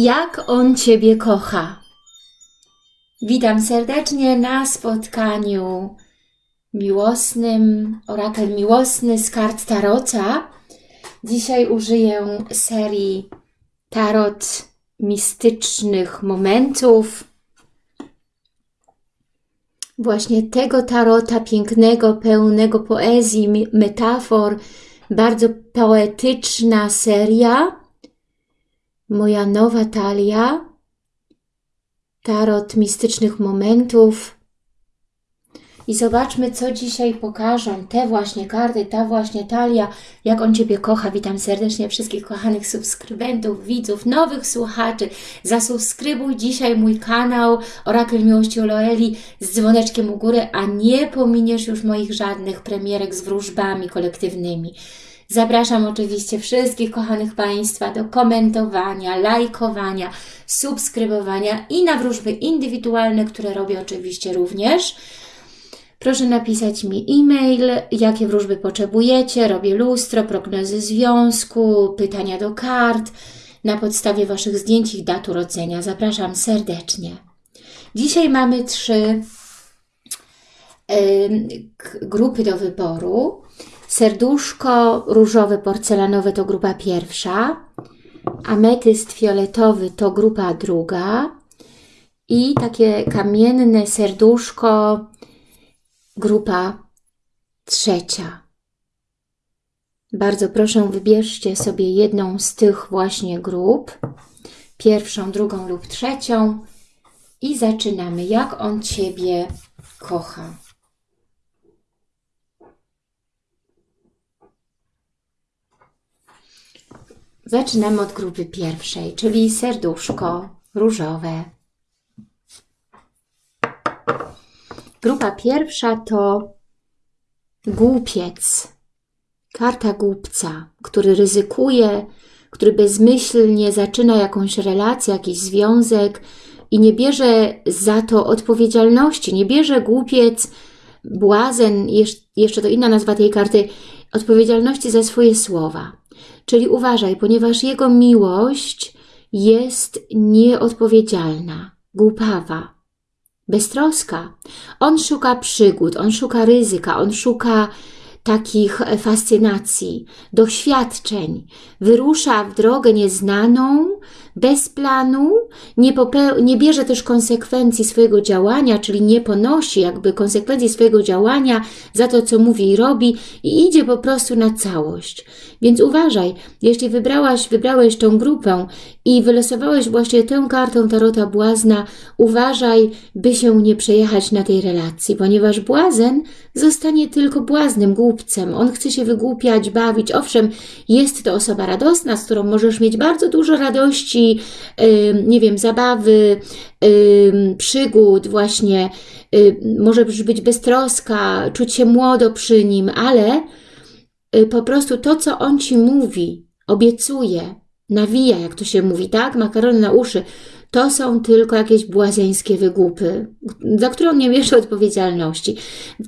Jak On Ciebie kocha. Witam serdecznie na spotkaniu miłosnym, orakel miłosny z kart Tarota. Dzisiaj użyję serii Tarot mistycznych momentów. Właśnie tego tarota pięknego, pełnego poezji, metafor, bardzo poetyczna seria moja nowa talia, tarot mistycznych momentów. I zobaczmy, co dzisiaj pokażą te właśnie karty, ta właśnie talia, jak On Ciebie kocha. Witam serdecznie wszystkich kochanych subskrybentów, widzów, nowych słuchaczy. Zasubskrybuj dzisiaj mój kanał Orakel Miłości Oloeli z dzwoneczkiem u góry, a nie pominiesz już moich żadnych premierek z wróżbami kolektywnymi. Zapraszam oczywiście wszystkich kochanych Państwa do komentowania, lajkowania, subskrybowania i na wróżby indywidualne, które robię oczywiście również. Proszę napisać mi e-mail, jakie wróżby potrzebujecie, robię lustro, prognozy związku, pytania do kart, na podstawie Waszych zdjęć i dat urodzenia. Zapraszam serdecznie. Dzisiaj mamy trzy y, grupy do wyboru. Serduszko różowe porcelanowe to grupa pierwsza, ametyst fioletowy to grupa druga i takie kamienne serduszko grupa trzecia. Bardzo proszę, wybierzcie sobie jedną z tych właśnie grup, pierwszą, drugą lub trzecią i zaczynamy. Jak on Ciebie kocha? Zaczynamy od grupy pierwszej, czyli serduszko różowe. Grupa pierwsza to głupiec, karta głupca, który ryzykuje, który bezmyślnie zaczyna jakąś relację, jakiś związek i nie bierze za to odpowiedzialności, nie bierze głupiec, błazen, jeszcze to inna nazwa tej karty, odpowiedzialności za swoje słowa. Czyli uważaj, ponieważ jego miłość jest nieodpowiedzialna, głupawa, beztroska. On szuka przygód, on szuka ryzyka, on szuka takich fascynacji, doświadczeń. Wyrusza w drogę nieznaną, bez planu, nie, nie bierze też konsekwencji swojego działania, czyli nie ponosi jakby konsekwencji swojego działania za to, co mówi i robi i idzie po prostu na całość. Więc uważaj, jeśli wybrałaś, wybrałeś tą grupę i wylosowałeś właśnie tę kartą Tarota Błazna, uważaj, by się nie przejechać na tej relacji, ponieważ błazen zostanie tylko błaznym, głupcem. On chce się wygłupiać, bawić. Owszem, jest to osoba radosna, z którą możesz mieć bardzo dużo radości, nie wiem, zabawy, przygód, właśnie może być beztroska, czuć się młodo przy nim, ale y, po prostu to, co on Ci mówi, obiecuje, nawija, jak to się mówi, tak? Makarony na uszy, to są tylko jakieś błazeńskie wygłupy, za które on nie bierze odpowiedzialności.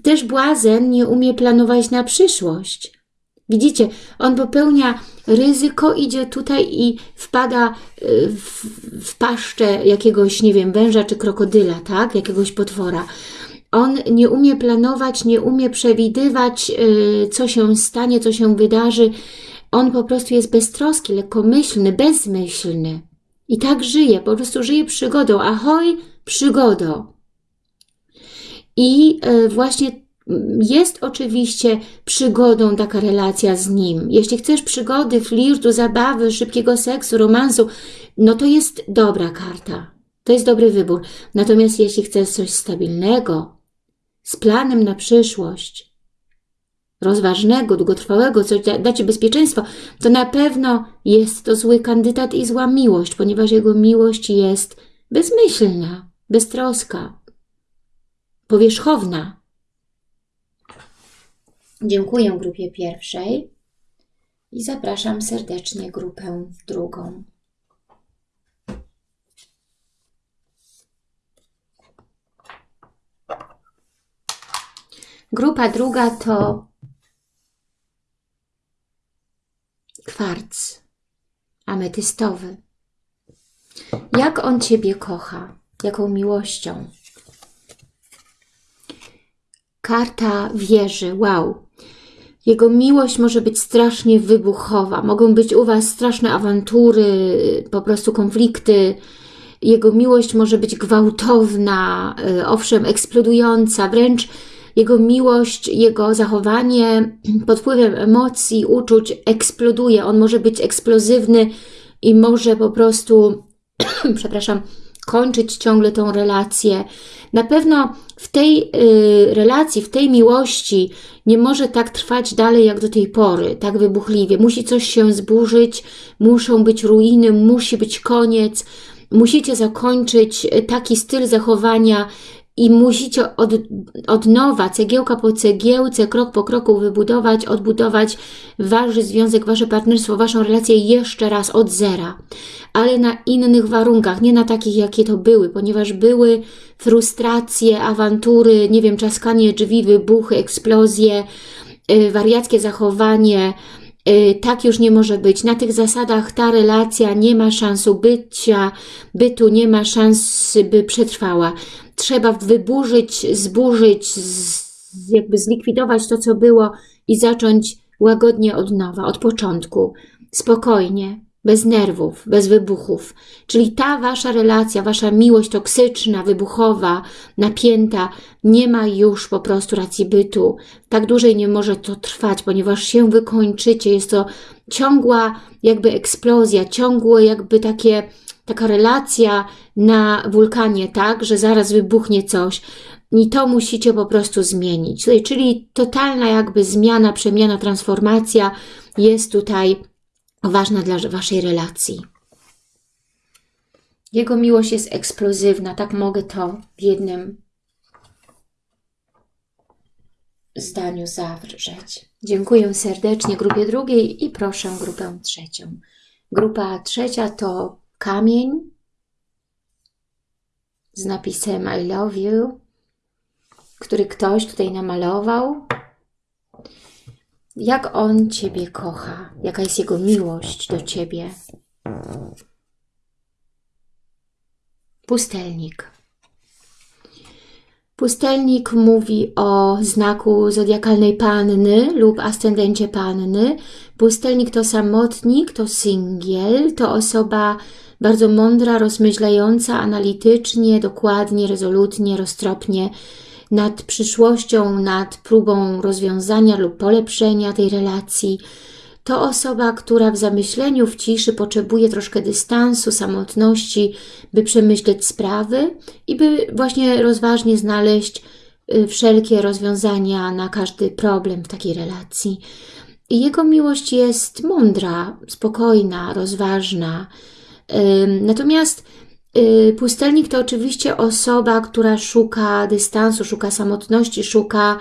Też błazen nie umie planować na przyszłość. Widzicie, on popełnia ryzyko, idzie tutaj i wpada y, w, w paszczę jakiegoś, nie wiem, węża czy krokodyla, tak? Jakiegoś potwora. On nie umie planować, nie umie przewidywać, y, co się stanie, co się wydarzy. On po prostu jest beztroski, lekkomyślny, bezmyślny. I tak żyje, po prostu żyje przygodą. Ahoj, przygodo. I y, właśnie jest oczywiście przygodą taka relacja z nim. Jeśli chcesz przygody, flirtu, zabawy, szybkiego seksu, romansu, no to jest dobra karta. To jest dobry wybór. Natomiast jeśli chcesz coś stabilnego, z planem na przyszłość, rozważnego, długotrwałego, co da Ci bezpieczeństwo, to na pewno jest to zły kandydat i zła miłość, ponieważ jego miłość jest bezmyślna, beztroska, powierzchowna, Dziękuję grupie pierwszej i zapraszam serdecznie grupę drugą. Grupa druga to kwarc ametystowy. Jak on Ciebie kocha? Jaką miłością? Karta wieży. Wow. Jego miłość może być strasznie wybuchowa. Mogą być u Was straszne awantury, po prostu konflikty. Jego miłość może być gwałtowna, y, owszem, eksplodująca, wręcz jego miłość, jego zachowanie pod wpływem emocji, uczuć eksploduje. On może być eksplozywny i może po prostu, przepraszam, kończyć ciągle tą relację. Na pewno w tej y, relacji, w tej miłości nie może tak trwać dalej jak do tej pory, tak wybuchliwie. Musi coś się zburzyć, muszą być ruiny, musi być koniec, musicie zakończyć taki styl zachowania i musicie od, od nowa, cegiełka po cegiełce, krok po kroku wybudować, odbudować Wasz związek, Wasze partnerstwo, Waszą relację jeszcze raz od zera. Ale na innych warunkach, nie na takich, jakie to były, ponieważ były frustracje, awantury, nie wiem, czaskanie drzwi, wybuchy, eksplozje, yy, wariackie zachowanie, yy, tak już nie może być. Na tych zasadach ta relacja nie ma szansu bycia, bytu, nie ma szans, by przetrwała trzeba wyburzyć, zburzyć, z, jakby zlikwidować to, co było i zacząć łagodnie od nowa, od początku, spokojnie, bez nerwów, bez wybuchów. Czyli ta wasza relacja, wasza miłość toksyczna, wybuchowa, napięta, nie ma już po prostu racji bytu. Tak dłużej nie może to trwać, ponieważ się wykończycie. Jest to ciągła jakby eksplozja, ciągłe jakby takie taka relacja na wulkanie, tak, że zaraz wybuchnie coś i to musicie po prostu zmienić. Czyli totalna jakby zmiana, przemiana, transformacja jest tutaj ważna dla Waszej relacji. Jego miłość jest eksplozywna, tak mogę to w jednym zdaniu zawrzeć. Dziękuję serdecznie grupie drugiej i proszę grupę trzecią. Grupa trzecia to kamień z napisem I love you, który ktoś tutaj namalował. Jak on Ciebie kocha, jaka jest jego miłość do Ciebie. Pustelnik. Pustelnik mówi o znaku zodiakalnej panny lub ascendencie panny. Pustelnik to samotnik, to singiel, to osoba bardzo mądra, rozmyślająca analitycznie, dokładnie, rezolutnie, roztropnie nad przyszłością, nad próbą rozwiązania lub polepszenia tej relacji. To osoba, która w zamyśleniu, w ciszy potrzebuje troszkę dystansu, samotności, by przemyśleć sprawy i by właśnie rozważnie znaleźć y, wszelkie rozwiązania na każdy problem w takiej relacji. Jego miłość jest mądra, spokojna, rozważna, Natomiast y, pustelnik to oczywiście osoba, która szuka dystansu, szuka samotności, szuka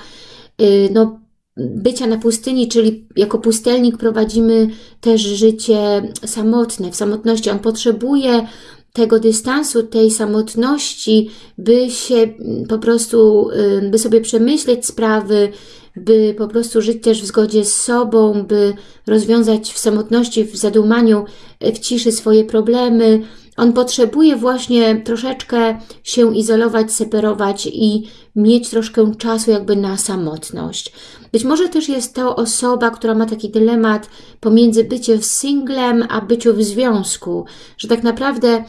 y, no, bycia na pustyni, czyli jako pustelnik prowadzimy też życie samotne, w samotności. On potrzebuje tego dystansu, tej samotności, by się mm, po prostu, y, by sobie przemyśleć sprawy, by po prostu żyć też w zgodzie z sobą, by rozwiązać w samotności, w zadumaniu, w ciszy swoje problemy. On potrzebuje właśnie troszeczkę się izolować, separować i mieć troszkę czasu jakby na samotność. Być może też jest to osoba, która ma taki dylemat pomiędzy byciem singlem, a byciu w związku, że tak naprawdę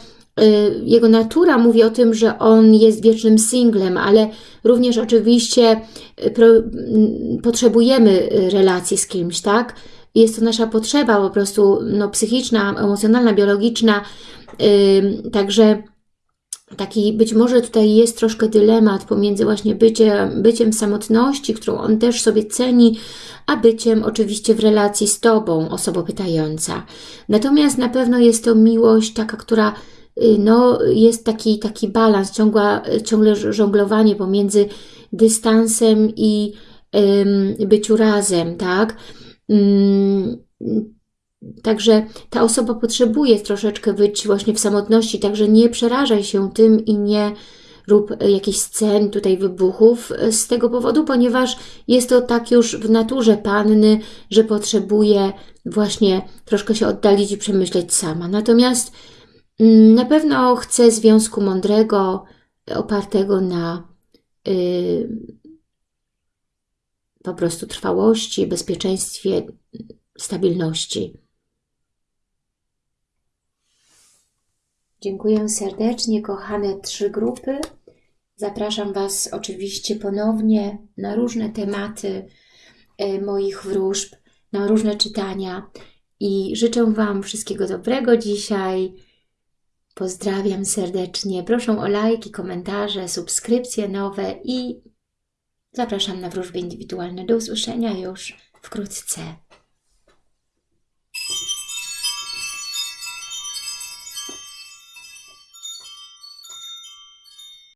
jego natura mówi o tym, że on jest wiecznym singlem, ale również oczywiście y, potrzebujemy y, relacji z kimś, tak? Jest to nasza potrzeba po prostu no, psychiczna, emocjonalna, biologiczna, także taki być może tutaj jest troszkę dylemat pomiędzy właśnie byciem, byciem samotności, którą on też sobie ceni, a byciem oczywiście w relacji z Tobą, osobą pytająca. Natomiast na pewno jest to miłość taka, która Y, no, jest taki, taki balans, ciągła, ciągle żonglowanie pomiędzy dystansem i byciu razem, tak? Ym, Także ta osoba potrzebuje troszeczkę być właśnie w samotności, także nie przerażaj się tym i nie rób jakichś scen, tutaj wybuchów z tego powodu, ponieważ jest to tak już w naturze panny, że potrzebuje właśnie troszkę się oddalić i przemyśleć sama. Natomiast Mm, Na pewno chcę związku mądrego, opartego na y, po prostu trwałości, bezpieczeństwie, stabilności. Dziękuję serdecznie, kochane trzy grupy. Zapraszam Was oczywiście ponownie na różne tematy e, moich wróżb, na różne czytania i życzę Wam wszystkiego dobrego dzisiaj. Pozdrawiam serdecznie. Proszę o lajki, komentarze, subskrypcje nowe i zapraszam na wróżby indywidualne. Do usłyszenia już wkrótce.